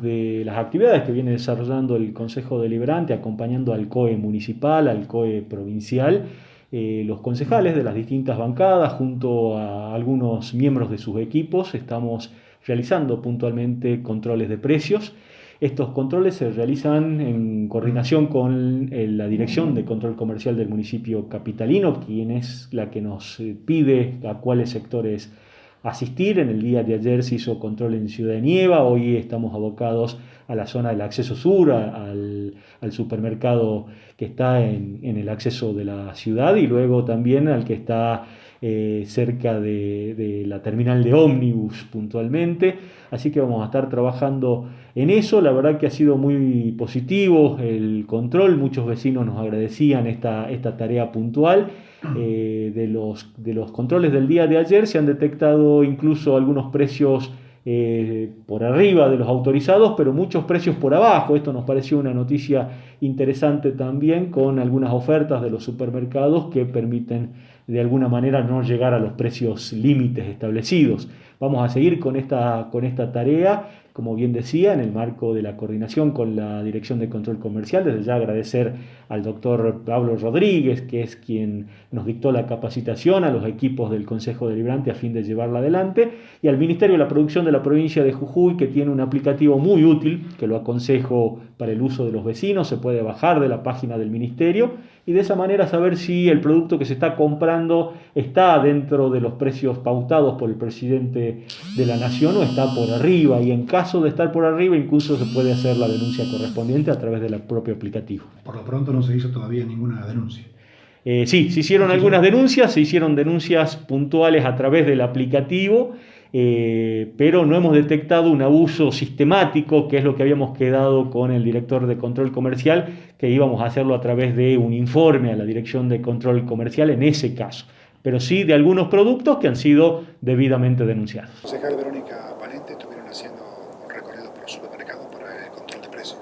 de las actividades que viene desarrollando el Consejo Deliberante, acompañando al COE municipal, al COE provincial, eh, los concejales de las distintas bancadas, junto a algunos miembros de sus equipos, estamos realizando puntualmente controles de precios. Estos controles se realizan en coordinación con la Dirección de Control Comercial del municipio capitalino, quien es la que nos pide a cuáles sectores asistir. En el día de ayer se hizo control en Ciudad de Nieva, hoy estamos abocados a la zona del acceso sur, al, supermercado que está en, el acceso de la ciudad y luego también al que está eh, cerca de, la terminal de ómnibus puntualmente. Así que vamos a estar trabajando en eso. La verdad que ha sido muy positivo el control. Muchos vecinos nos agradecían esta, esta tarea puntual. Eh, de, los, de los controles del día de ayer se han detectado incluso algunos precios eh, por arriba de los autorizados, pero muchos precios por abajo. Esto nos pareció una noticia interesante también con algunas ofertas de los supermercados que permiten de alguna manera no llegar a los precios límites establecidos. Vamos a seguir con esta, con esta tarea como bien decía, en el marco de la coordinación con la Dirección de Control Comercial. Desde ya agradecer al doctor Pablo Rodríguez, que es quien nos dictó la capacitación, a los equipos del Consejo Deliberante a fin de llevarla adelante, y al Ministerio de la Producción de la provincia de Jujuy, que tiene un aplicativo muy útil, que lo aconsejo para el uso de los vecinos, se puede bajar de la página del Ministerio y de esa manera saber si el producto que se está comprando está dentro de los precios pautados por el presidente de la Nación o está por arriba y en caso de estar por arriba incluso se puede hacer la denuncia correspondiente a través del propio aplicativo. Por lo pronto no se hizo todavía ninguna denuncia. Eh, sí, se hicieron algunas denuncias, se hicieron denuncias puntuales a través del aplicativo eh, pero no hemos detectado un abuso sistemático, que es lo que habíamos quedado con el director de control comercial, que íbamos a hacerlo a través de un informe a la dirección de control comercial en ese caso, pero sí de algunos productos que han sido debidamente denunciados. Concejal Verónica Valente, estuvieron haciendo un recorrido por los supermercados para el control de precios.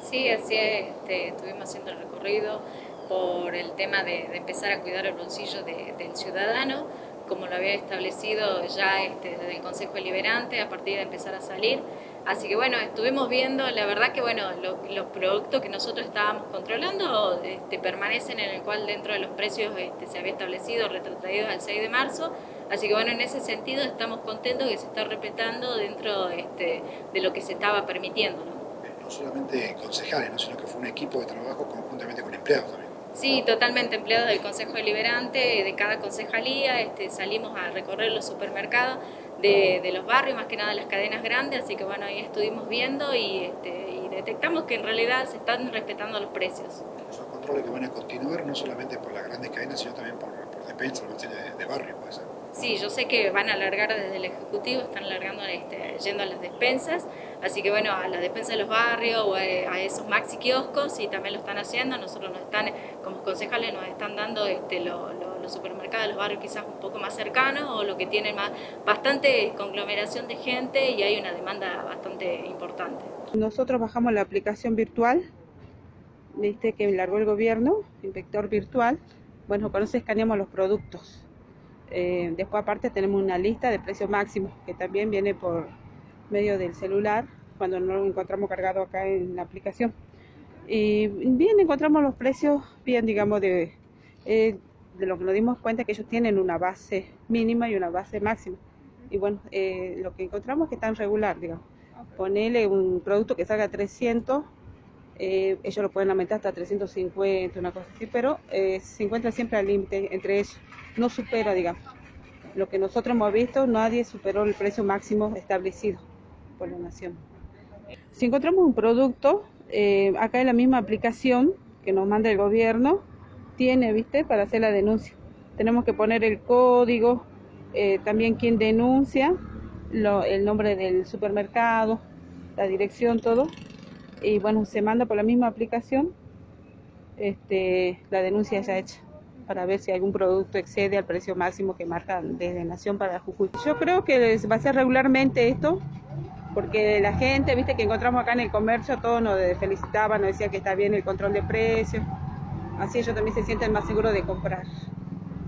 Sí, así es, este, estuvimos haciendo el recorrido por el tema de, empezar a cuidar el bolsillo del ciudadano, como lo había establecido ya este, desde el Consejo Deliberante, a partir de empezar a salir. Así que bueno, estuvimos viendo, la verdad que bueno, los productos que nosotros estábamos controlando este, permanecen en el cual dentro de los precios este, se había establecido, retrotraídos al 6 de marzo. Así que bueno, en ese sentido estamos contentos que se está respetando dentro de lo que se estaba permitiendo. ¿no? no solamente concejales, ¿no? sino que fue un equipo de trabajo conjuntamente con empleados también. Sí, totalmente empleados del Consejo Deliberante, de cada concejalía, este, salimos a recorrer los supermercados de, los barrios, más que nada las cadenas grandes, así que bueno, ahí estuvimos viendo y, este, detectamos que en realidad se están respetando los precios. Son controles que van a continuar no solamente por las grandes cadenas, sino también por, por despensas, de, de barrio, puede ser. Sí, yo sé que van a alargar desde el Ejecutivo, están alargando, este, yendo a las despensas, así que bueno, a las despensas de los barrios o a, esos maxi kioscos, y también lo están haciendo, nosotros nos están, como concejales nos están dando este, los supermercados de los barrios quizás un poco más cercanos o lo que tienen más, bastante conglomeración de gente y hay una demanda bastante importante. Nosotros bajamos la aplicación virtual, viste que largó el gobierno, inspector virtual, bueno, con eso escaneamos los productos eh, después aparte tenemos una lista de precios máximos que también viene por medio del celular cuando no lo encontramos cargado acá en la aplicación. Y bien encontramos los precios bien, digamos, de, eh, de lo que nos dimos cuenta que ellos tienen una base mínima y una base máxima. Y bueno, eh, lo que encontramos es que están regular, digamos. Ponerle un producto que salga 300, ellos lo pueden aumentar hasta 350, una cosa así, pero se encuentra siempre al límite entre ellos no supera, digamos. Lo que nosotros hemos visto, nadie superó el precio máximo establecido por la nación. Si encontramos un producto, eh, acá en la misma aplicación que nos manda el gobierno, tiene, ¿viste?, para hacer la denuncia. Tenemos que poner el código, eh, también quién denuncia, el nombre del supermercado, la dirección, todo. Y bueno, se manda por la misma aplicación, este, la denuncia ya hecha para ver si algún producto excede al precio máximo que marca desde Nación para Jujuy. Yo creo que va a ser regularmente esto, porque la gente, viste, que encontramos acá en el comercio, todos nos felicitaban, nos decían que está bien el control de precios, así ellos también se sienten más seguros de comprar.